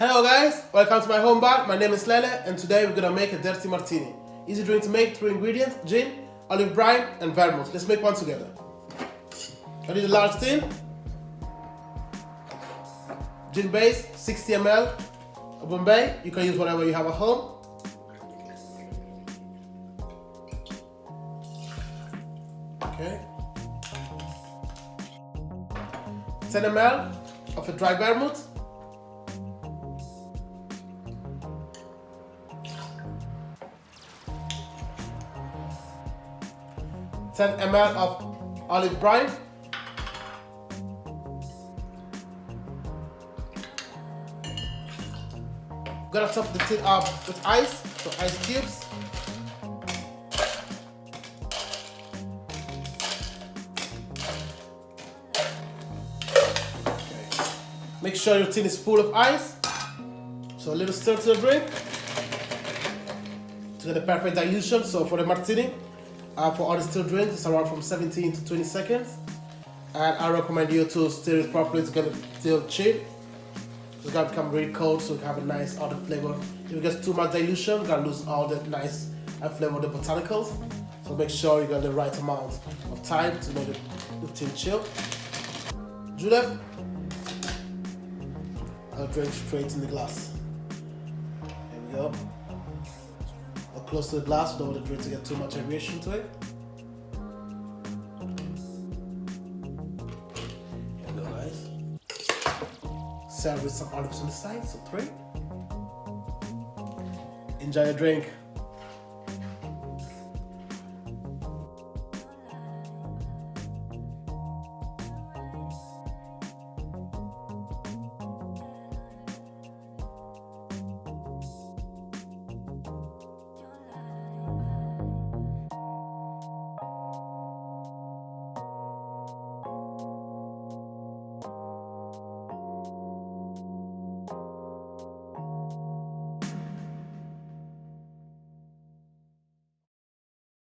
Hello guys, welcome to my home bar. My name is Lele and today we're gonna make a dirty martini. Easy drink to make, three ingredients, gin, olive brine and vermouth. Let's make one together. I need a large tin, gin base, 60 ml, a Bombay. You can use whatever you have at home. Okay. 10 ml of a dry vermouth. Ten ml of olive brine. Gonna top the tin up with ice, so ice cubes. Make sure your tin is full of ice. So a little stir to the drink to get the perfect dilution. So for the martini, uh, for all the still drinks, it's around from 17 to 20 seconds. And I recommend you to stir it properly to get it still chill. It's gonna become really cold, so you have a nice other flavor. If it gets too much dilution, you're gonna lose all the nice uh, flavor of the botanicals. So make sure you got the right amount of time to make the tin chill. Julep, I'll drink straight in the glass. There we go. Or close to the glass, don't want the drink to get too much aeration to it. Here we go, guys. Serve with some olives on the side, so three. Enjoy your drink.